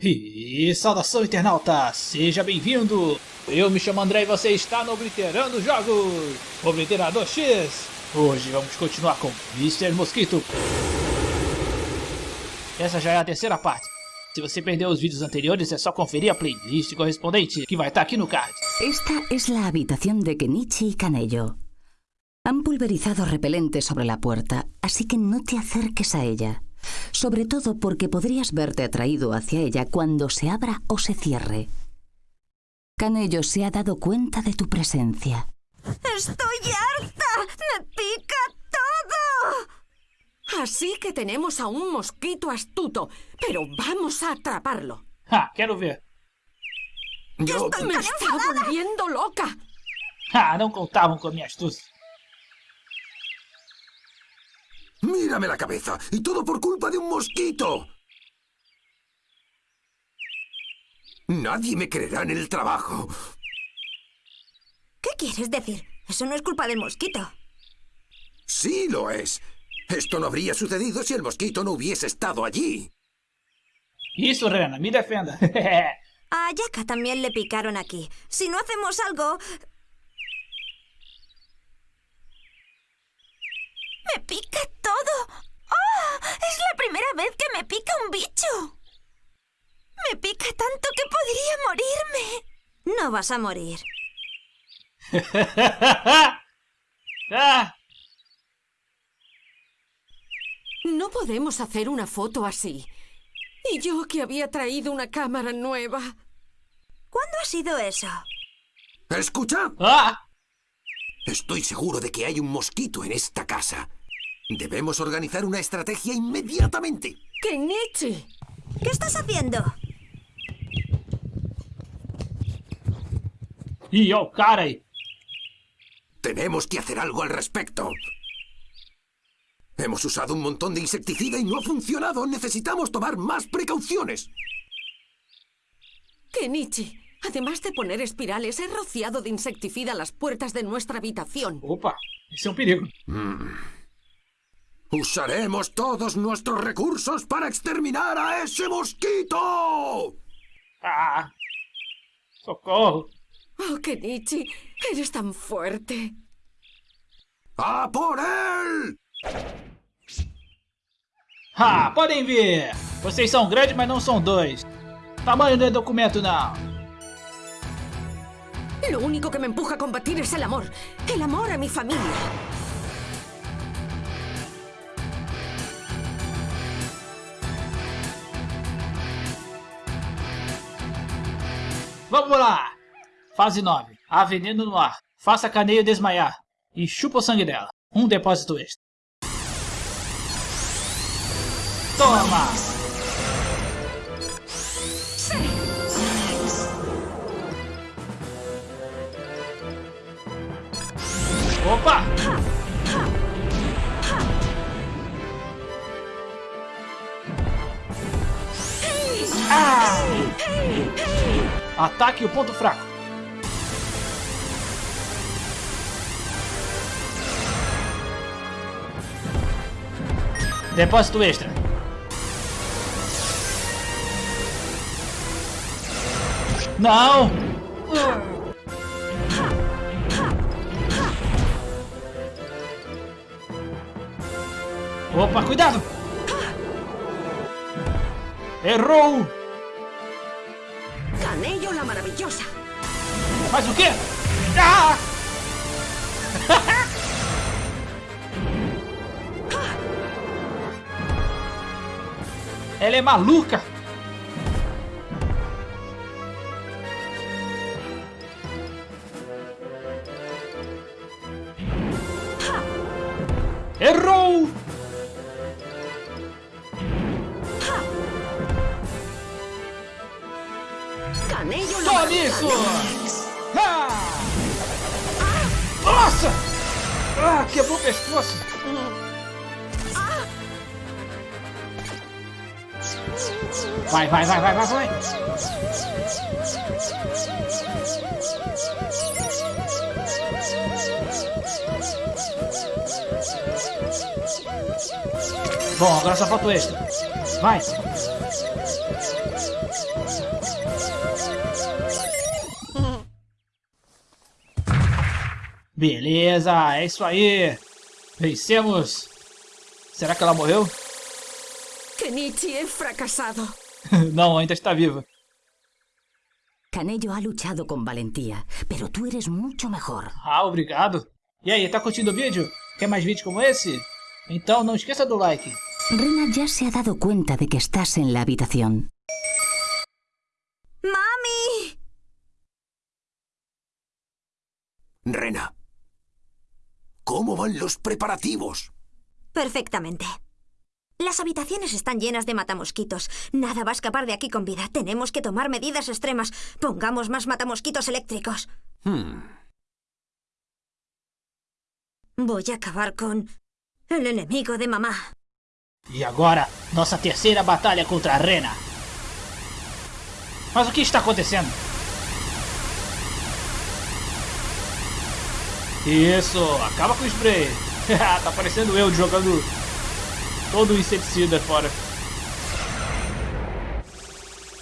E saudação internauta, seja bem-vindo! Eu me chamo André e você está no Obliterando Jogos! Obliterador X! Hoje vamos continuar com Mr. Mosquito. Essa já é a terceira parte. Se você perdeu os vídeos anteriores é só conferir a playlist correspondente, que vai estar aqui no card. Esta es la habitación de Kenichi y Canello. Han pulverizado repelente sobre la puerta, así que no te acerques a ella. Sobre todo porque podrías verte atraído hacia ella cuando se abra o se cierre. Canello se ha dado cuenta de tu presencia. ¡Estoy harta! ¡Me pica todo! Así que tenemos a un mosquito astuto, pero vamos a atraparlo. Ha, quero ver. Yo estoy Me está volviendo loca. Ha, não contavam com a minha Mírame la cabeza. Y todo por culpa de un mosquito. Nadie me creerá en el trabajo. ¿Qué quieres decir? Eso no es culpa del mosquito. Sí lo es. Esto no habría sucedido si el mosquito no hubiese estado allí. Isso, Rena, me defenda. A Yaka también le picaron aquí. Si no hacemos algo... ¡Me pica todo! ¡Oh! ¡Es la primera vez que me pica un bicho! Me pica tanto que podría morirme. No vas a morir. ah, No podemos hacer una foto así. Y yo que había traído una cámara nueva. ¿Cuándo ha sido eso? ¿Escucha? ah, Estoy seguro de que hay un mosquito en esta casa. Debemos organizar una estrategia inmediatamente. ¡Kenichi! ¿Qué estás haciendo? Tenemos que hacer algo al respecto. Hemos usado un montón de insecticida y no ha funcionado. Necesitamos tomar más precauciones. Kenichi, además de poner espirales, he rociado de insecticida las puertas de nuestra habitación. Opa, isso é um perigo. Usaremos todos nuestros recursos para exterminar a ese mosquito. Ah, socorro. Oh, Kenichi, eres tan fuerte. ¡A por él! Ah, podem ver. Vocês são grandes, mas não são dois. Tamanho não é documento, não. Lo único que me empuja a combatir es el amor. El amor a mi familia. Vamos lá! Fase 9. Há veneno no ar. Faça a caneia desmaiar. E chupa o sangue dela. Um depósito extra. Toma! Opa! Ah! Ataque o ponto fraco. Depósito extra. Não! Opa, cuidado! Errou! Faz o quê? Ah! Ela é maluca! Errou! Canello la Ah, quebrou o pescoço! Vai, vai, vai, vai, vai, vai. Bom, agora só falta o extra. Vai. Beleza, é isso aí. Vencemos. Será que ela morreu? Kenichi é fracassado. Não, ainda está viva. Canello ha luchado con valentía, pero tú eres mucho mejor. Ah, obrigado. E aí, tá curtindo o vídeo? Quer mais vídeos como esse? Então não esqueça do like. Rena ya se ha dado cuenta de que estás en la habitación. ¡Mami! Rena. ¿Cómo van los preparativos? Perfectamente. Las habitaciones están llenas de matamosquitos. Nada va a escapar de aquí con vida. Tenemos que tomar medidas extremas. Pongamos más matamosquitos eléctricos. Hmm. Voy a acabar con el enemigo de mamá. E agora, nossa terceira batalha contra a Rena. Mas o que está acontecendo? Isso, acaba com o spray. tá parecendo eu jogando todo o inseticida fora.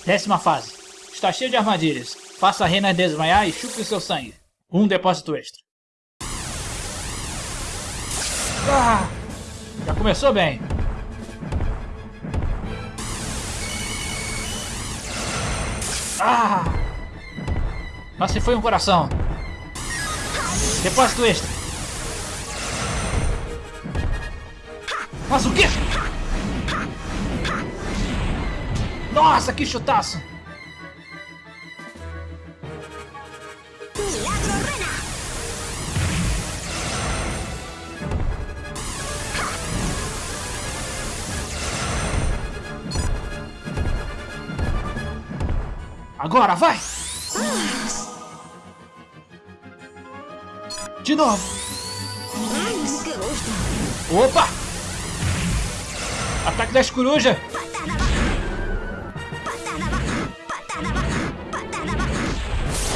Décima fase. Está cheio de armadilhas. Faça a Rena desmaiar e chupe o seu sangue. Um depósito extra. Ah, já começou bem. Ah! Mas se foi um coração. Depósito extra. Mas o quê? Nossa, que chutaço! Agora, vai! De novo! Opa! Ataque das corujas!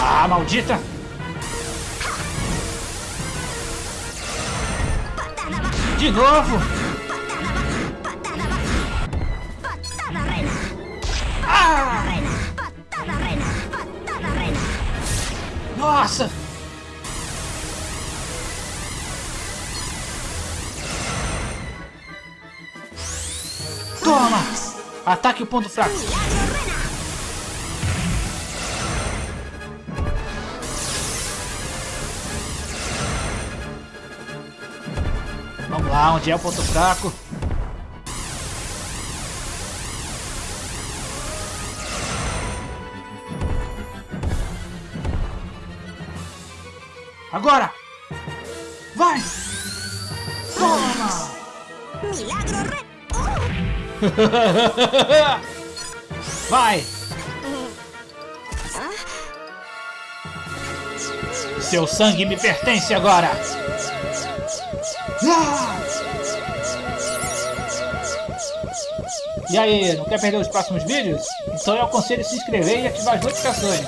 Ah, maldita! De novo! Ah! Nossa! Toma! Ataque o ponto fraco. Vamos lá, onde é o ponto fraco? Agora! Vai! Toma! ¡Milagro. Vai! Seu sangue me pertence agora! E aí, não quer perder os próximos vídeos? Então eu aconselho se inscrever e ativar as notificações.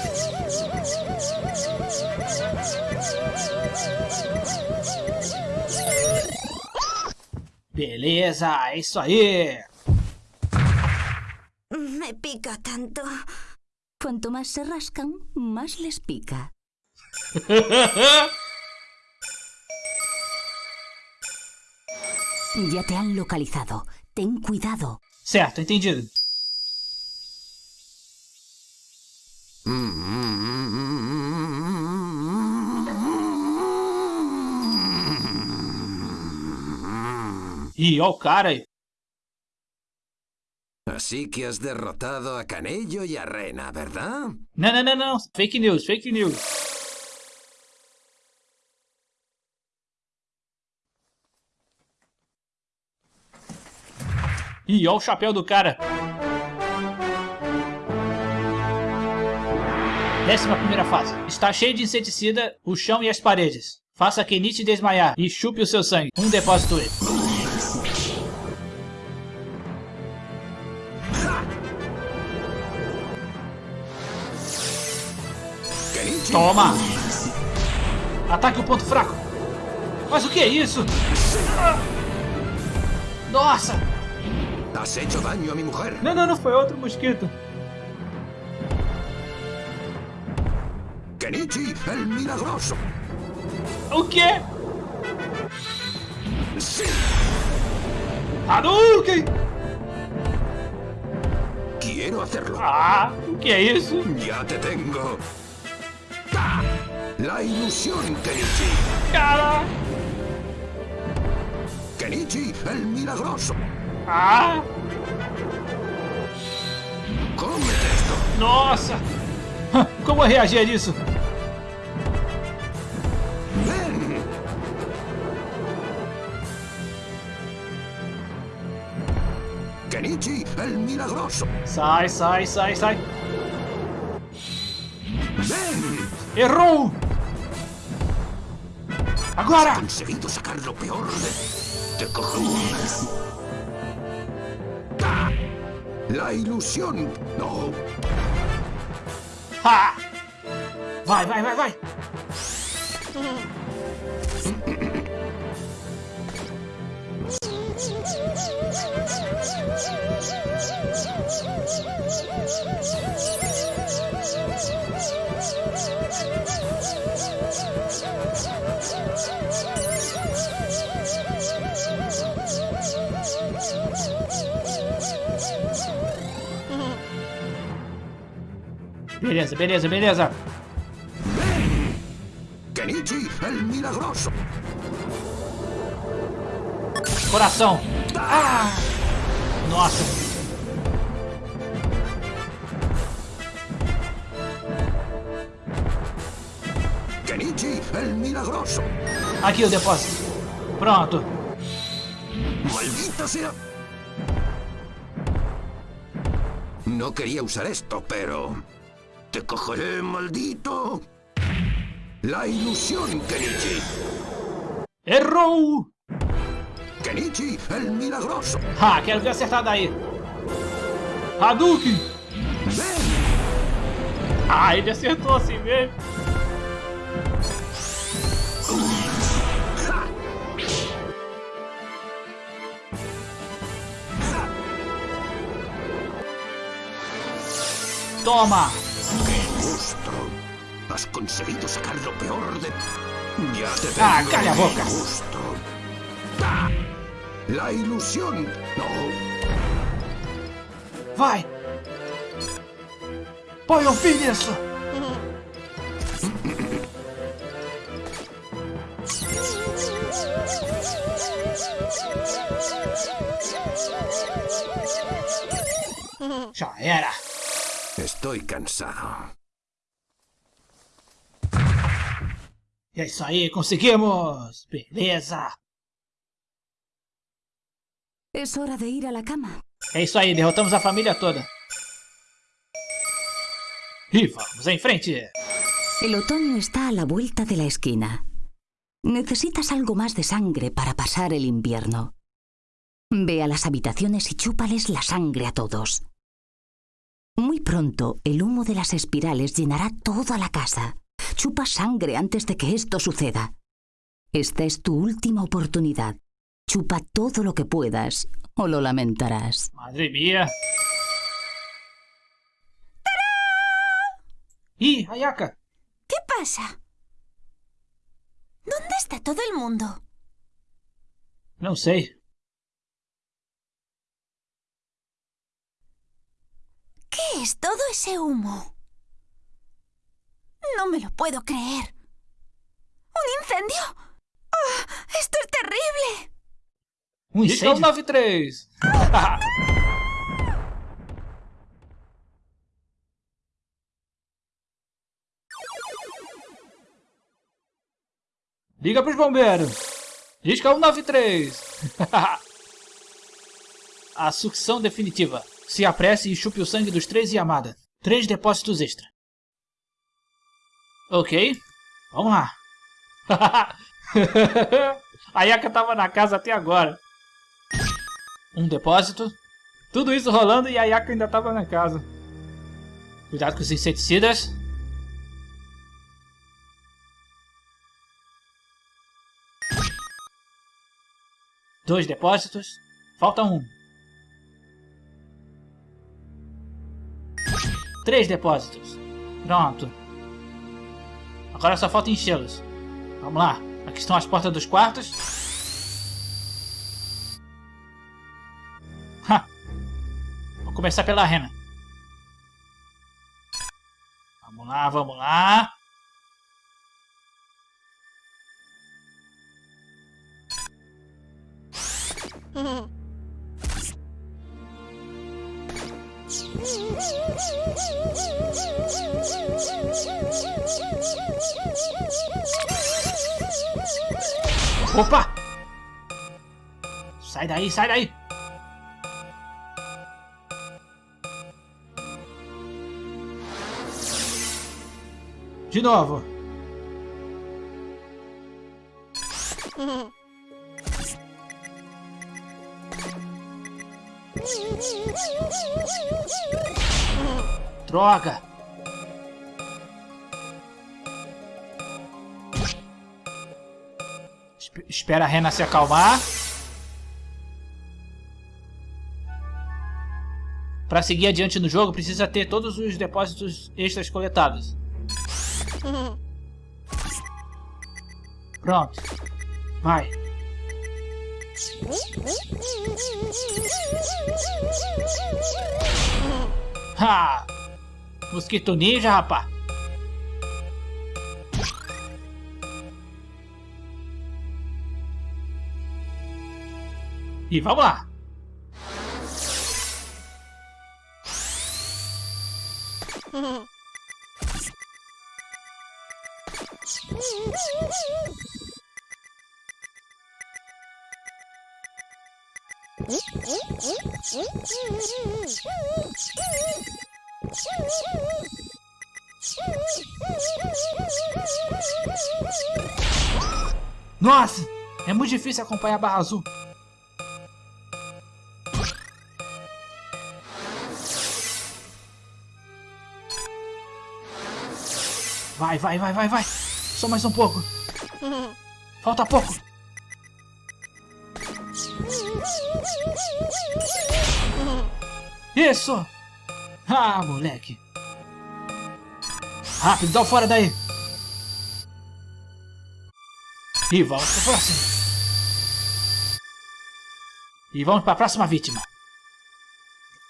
Beleza, é isso aí! Me pica tanto. Cuanto más se rascan, más les pica. Ya te han localizado. Ten cuidado. Certo, entendido. Ih, ó o cara aí. Así que has derrotado a Canello y a Rena, ¿verdad? Não, não, não, não. Fake news, fake news. Ih, ó o chapéu do cara. Décima primeira fase. Está cheio de inseticida o chão e as paredes. Faça Kenichi desmaiar e chupe o seu sangue. Um depósito extra. Toma! Ataque o ponto fraco. Mas o que é isso? Nossa! Não, não, não foi outro mosquito. Kenichi, el milagroso. O quê? Hadouken! quiero hacerlo. Ah, o que é isso? Ya te tengo. La ilusión, Kenichi. Cara! Kenichi, el milagroso. Ah! Cómete esto. Nossa! Como eu reagir a isso? Ven. Kenichi, el milagroso. Sai, sai, sai, sai. Ven. Errou! Agora! Conseguido sacar lo peor de... Te cojo. ¡Ta! La ilusión. No. Ha! Vai, vai, vai, vai! Beleza, beleza, beleza. Kenichi, el milagroso. Coração. Ah! Nossa. Kenichi, el milagroso. Aqui o depósito. Pronto. Maldita sea. No quería usar esto, pero... Te cogeré, maldito. La ilusión, Kenichi. Errou! Kenichi, el milagroso. Ah, quero ver acertar daí. Hadouken! Ven. Ah, ele acertou assim mesmo. Toma! ¡Qué gusto! Has conseguido sacar lo peor de... Ya te Ah, calla boca. La ilusión. No. Vai! Põe um fim nisso! Já era! Estoy cansado. É isso aí, conseguimos! Beleza! Es hora de ir a la cama. É isso aí, derrotamos a família toda. E vamos em frente! El otoño está a la vuelta de la esquina. Necesitas algo más de sangre para pasar el invierno. Ve a las habitaciones y chúpales la sangre a todos. Muy pronto, el humo de las espirales llenará toda la casa. Chupa sangre antes de que esto suceda. Esta es tu última oportunidad. Chupa todo lo que puedas o lo lamentarás. Madre mía! Ih, Ayaka! ¿Qué pasa? ¿Dónde está todo el mundo? Não sei. Ese humo? No me lo puedo creer. ¿Un incendio? ¡Ah! ¡Esto es terrible! Um incêndio? 93! Liga pros bombeiros! Disca 193! A sucção definitiva. Se apresse e chupe o sangue dos três Yamada. 3 depósitos extra. Ok, vamos lá. A Yaka tava na casa até agora. Um depósito. Tudo isso rolando e a Yaka ainda tava na casa. Cuidado com os inseticidas. Dois depósitos. Falta um. Três depósitos. Pronto. Agora só falta enchê-los. Vamos lá. Aqui estão as portas dos quartos. Ha. Vou começar pela rena. Vamos lá, vamos lá. Opa! Sai daí, sai daí! De novo. Droga! Esp- Espera a Rena se acalmar. Para seguir adiante no jogo, precisa ter todos os depósitos extras coletados. Pronto. Vai. Ha! Mosquito ninja, rapá. E vamos lá. Nossa! É muito difícil acompanhar a barra azul. Vai, vai, vai, vai, vai. Só mais um pouco. Falta pouco. Isso! Ah, moleque. Rápido, dá o fora daí. E vamos pro próximo. E vamos para a próxima vítima.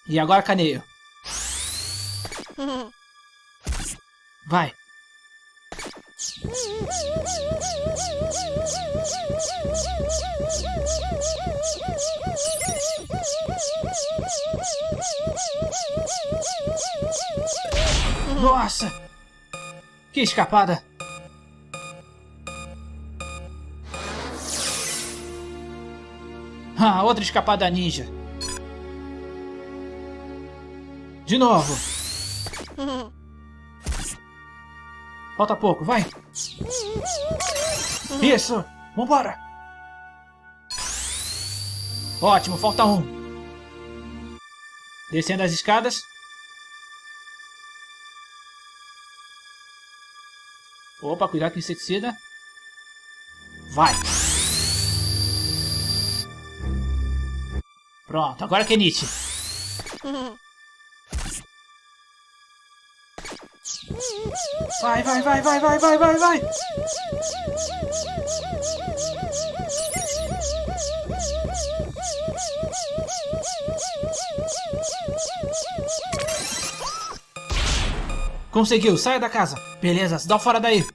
E agora caneio. Vai. Nossa! Que escapada! Ah, outra escapada ninja. De novo. Falta pouco, vai. Isso. Vambora. Ótimo, falta um. Descendo as escadas. Opa, cuidado com o inseticida. Vai. Pronto, agora que é Nietzsche. Vai, vai, vai, vai, vai, vai, vai, vai. Conseguiu, saia da casa. Beleza, dá fora daí.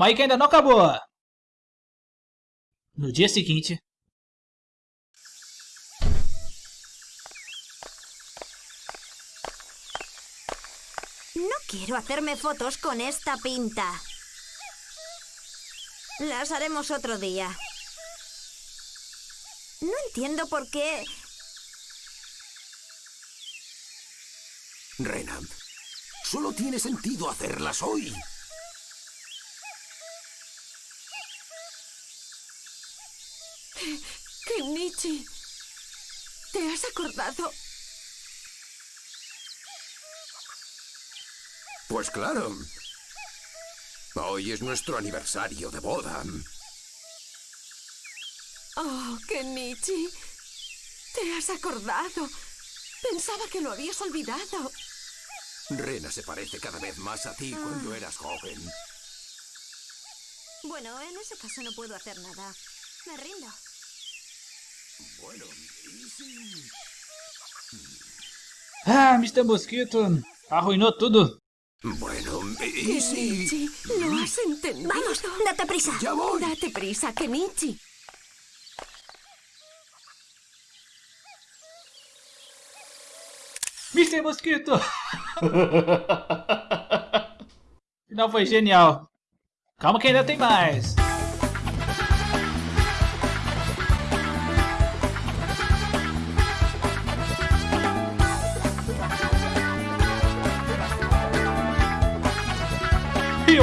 Calma aí que ainda não acabou! No dia seguinte... No quiero hacerme fotos con esta pinta. Las haremos otro día. No entiendo por qué... Rena, solo tiene sentido hacerlas hoy. Kenichi, ¿te has acordado? Pues claro. Hoy es nuestro aniversario de boda. Oh, Kenichi, ¿te has acordado? Pensaba que lo habías olvidado. Rena se parece cada vez más a ti cuando eras joven. Bueno, en ese caso no puedo hacer nada. Me rindo. Ah, Mr. Mosquito arruinou tudo. Bueno, ¿y si...? Kenichi, lo has entendido. Vamos, date prisa. Ya voy. Date prisa, Kenichi. Mr. Mosquito! Final foi genial. Calma que ainda tem mais.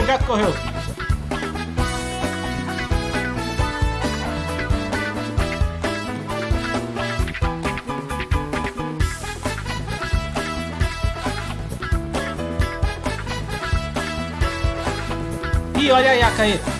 Gato correu. Ih, olha a aí. Se você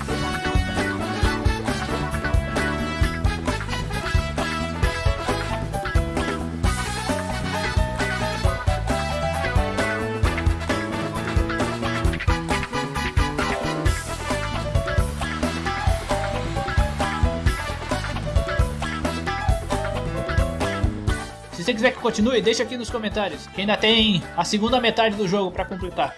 quiser que continue, deixa aqui nos comentários, que ainda tem a segunda metade do jogo pra completar.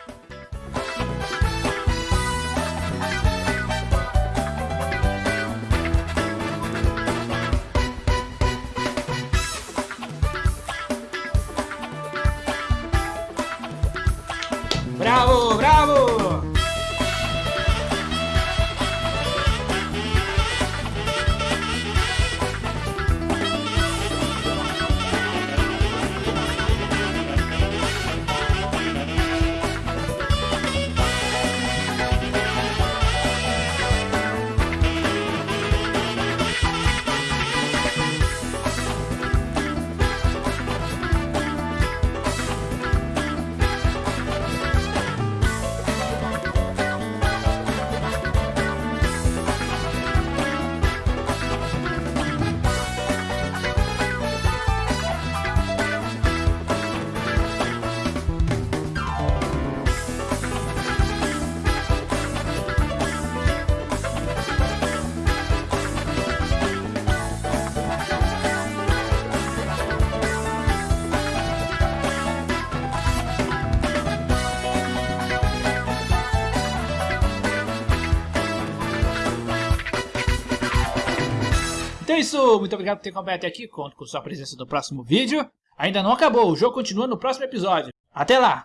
Isso, muito obrigado por ter acompanhado até aqui, conto com sua presença no próximo vídeo. Ainda não acabou, o jogo continua no próximo episódio. Até lá!